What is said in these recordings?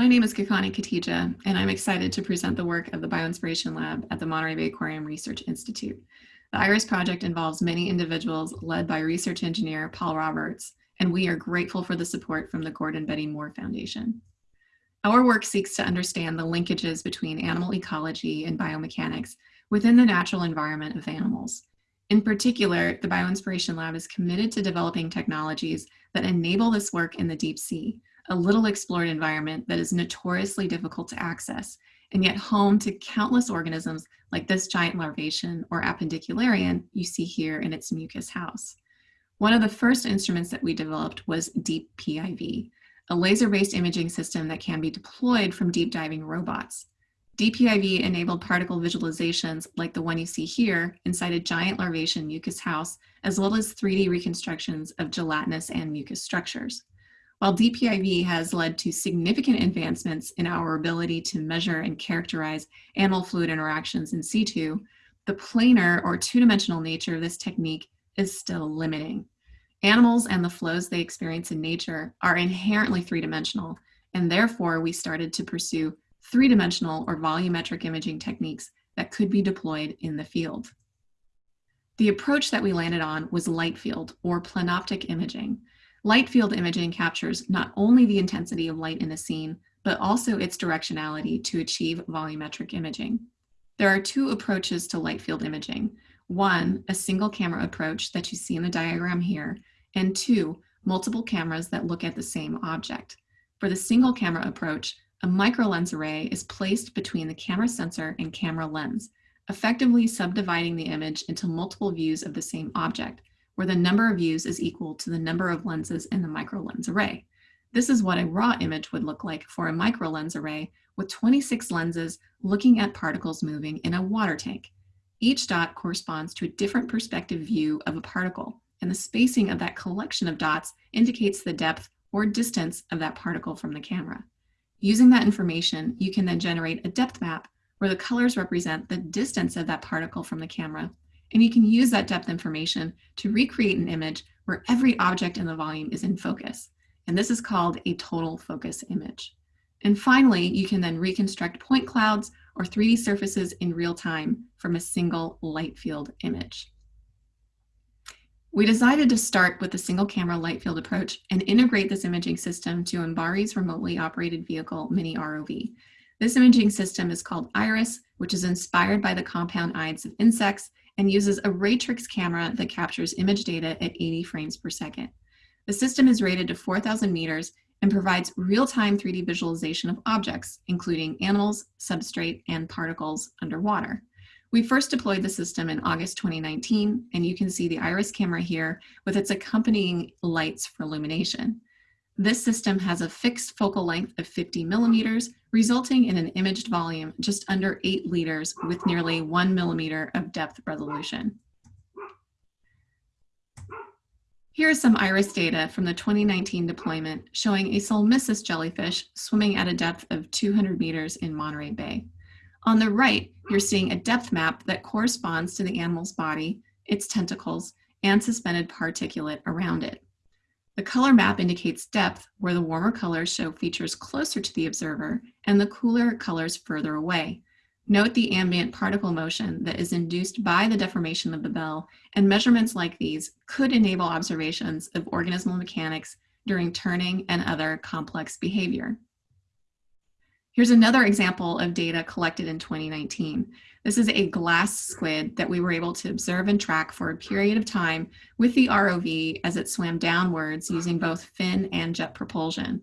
My name is Kakani Katija, and I'm excited to present the work of the Bioinspiration Lab at the Monterey Bay Aquarium Research Institute. The IRIS project involves many individuals led by research engineer Paul Roberts, and we are grateful for the support from the Gordon Betty Moore Foundation. Our work seeks to understand the linkages between animal ecology and biomechanics within the natural environment of animals. In particular, the Bioinspiration Lab is committed to developing technologies that enable this work in the deep sea, a little explored environment that is notoriously difficult to access, and yet home to countless organisms like this giant larvacean or appendicularian you see here in its mucus house. One of the first instruments that we developed was Deep PIV, a laser-based imaging system that can be deployed from deep diving robots. DPIV enabled particle visualizations like the one you see here inside a giant larvacean mucus house, as well as 3D reconstructions of gelatinous and mucus structures. While DPIV has led to significant advancements in our ability to measure and characterize animal fluid interactions in situ, the planar or two-dimensional nature of this technique is still limiting. Animals and the flows they experience in nature are inherently three-dimensional, and therefore we started to pursue three-dimensional or volumetric imaging techniques that could be deployed in the field. The approach that we landed on was light field or plenoptic imaging. Light field imaging captures not only the intensity of light in a scene, but also its directionality to achieve volumetric imaging. There are two approaches to light field imaging. One, a single camera approach that you see in the diagram here, and two, multiple cameras that look at the same object. For the single camera approach, a microlens array is placed between the camera sensor and camera lens, effectively subdividing the image into multiple views of the same object, where the number of views is equal to the number of lenses in the microlens array. This is what a raw image would look like for a microlens array with 26 lenses looking at particles moving in a water tank. Each dot corresponds to a different perspective view of a particle, and the spacing of that collection of dots indicates the depth or distance of that particle from the camera. Using that information, you can then generate a depth map where the colors represent the distance of that particle from the camera. And you can use that depth information to recreate an image where every object in the volume is in focus. And this is called a total focus image. And finally, you can then reconstruct point clouds or 3D surfaces in real time from a single light field image. We decided to start with the single camera light field approach and integrate this imaging system to MBARI's remotely operated vehicle, Mini ROV. This imaging system is called IRIS, which is inspired by the compound eyes of insects and uses a Raytrix camera that captures image data at 80 frames per second. The system is rated to 4,000 meters and provides real-time 3D visualization of objects, including animals, substrate, and particles underwater. We first deployed the system in August 2019, and you can see the iris camera here with its accompanying lights for illumination. This system has a fixed focal length of 50 millimeters, resulting in an imaged volume just under 8 liters with nearly 1 millimeter of depth resolution. Here is some iris data from the 2019 deployment showing a Solmissus jellyfish swimming at a depth of 200 meters in Monterey Bay. On the right, you're seeing a depth map that corresponds to the animal's body, its tentacles, and suspended particulate around it. The color map indicates depth, where the warmer colors show features closer to the observer and the cooler colors further away. Note the ambient particle motion that is induced by the deformation of the bell, and measurements like these could enable observations of organismal mechanics during turning and other complex behavior. Here's another example of data collected in 2019. This is a glass squid that we were able to observe and track for a period of time with the ROV as it swam downwards using both fin and jet propulsion.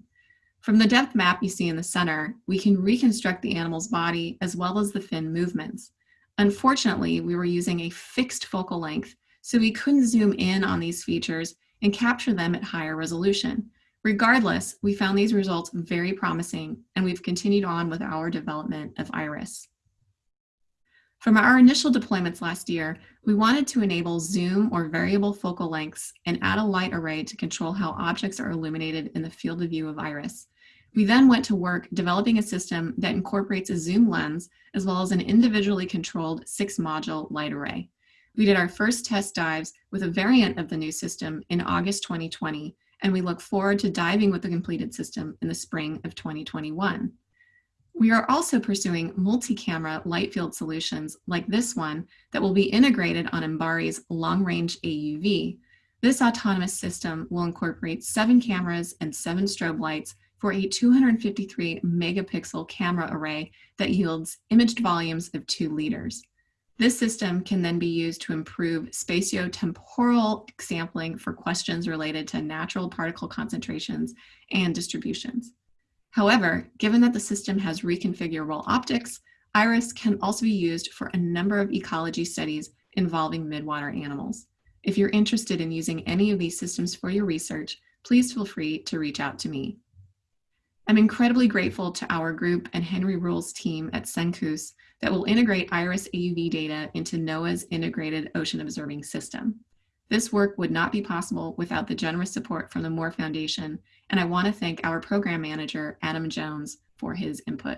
From the depth map you see in the center, we can reconstruct the animal's body as well as the fin movements. Unfortunately, we were using a fixed focal length, so we couldn't zoom in on these features and capture them at higher resolution. Regardless, we found these results very promising and we've continued on with our development of IRIS. From our initial deployments last year, we wanted to enable zoom or variable focal lengths and add a light array to control how objects are illuminated in the field of view of IRIS. We then went to work developing a system that incorporates a zoom lens as well as an individually controlled six module light array. We did our first test dives with a variant of the new system in August 2020 and we look forward to diving with the completed system in the spring of 2021. We are also pursuing multi-camera light field solutions like this one that will be integrated on MBARI's long-range AUV. This autonomous system will incorporate seven cameras and seven strobe lights for a 253 megapixel camera array that yields imaged volumes of two liters. This system can then be used to improve spatiotemporal sampling for questions related to natural particle concentrations and distributions. However, given that the system has reconfigurable optics, IRIS can also be used for a number of ecology studies involving midwater animals. If you're interested in using any of these systems for your research, please feel free to reach out to me. I'm incredibly grateful to our group and Henry Ruhl's team at CeNCOOS that will integrate IRIS AUV data into NOAA's integrated ocean observing system. This work would not be possible without the generous support from the Moore Foundation, and I want to thank our program manager, Adam Jones, for his input.